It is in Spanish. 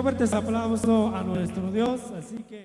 fuertes aplausos a nuestro Dios. Así que.